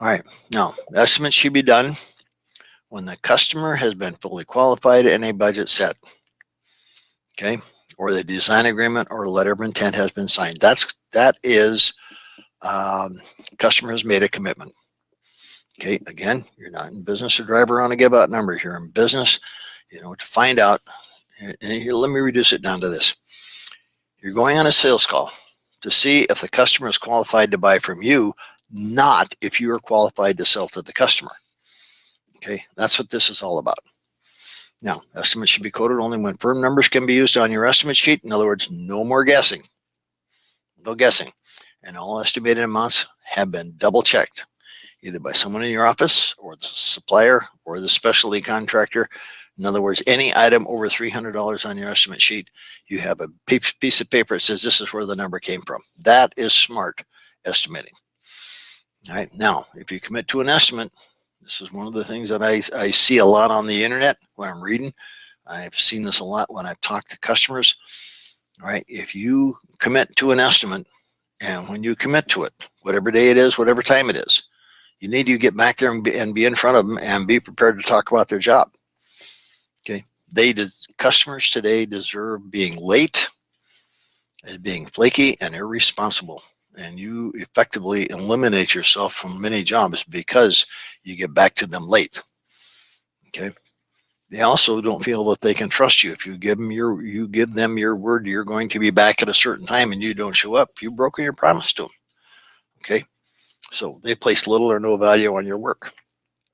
All right, now estimates should be done when the customer has been fully qualified and a budget set. Okay, or the design agreement or letter of intent has been signed. That's that is um, customer has made a commitment. Okay, again, you're not in business to drive around and give out numbers. You're in business, you know, to find out. And here, let me reduce it down to this. You're going on a sales call to see if the customer is qualified to buy from you, not if you are qualified to sell to the customer. Okay, that's what this is all about. Now, estimates should be quoted only when firm numbers can be used on your estimate sheet. In other words, no more guessing. No guessing. And all estimated amounts have been double checked, either by someone in your office or the supplier or the specialty contractor. In other words, any item over $300 on your estimate sheet, you have a piece of paper that says this is where the number came from. That is smart estimating. All right, now, if you commit to an estimate, this is one of the things that I, I see a lot on the internet when I'm reading. I've seen this a lot when I've talked to customers. All right, if you commit to an estimate and when you commit to it, whatever day it is, whatever time it is, you need to get back there and be, and be in front of them and be prepared to talk about their job. Okay, they customers today deserve being late, being flaky and irresponsible and you effectively eliminate yourself from many jobs because you get back to them late. Okay. They also don't feel that they can trust you. If you give them your, you give them your word, you're going to be back at a certain time and you don't show up, you've broken your promise to them. Okay. So they place little or no value on your work.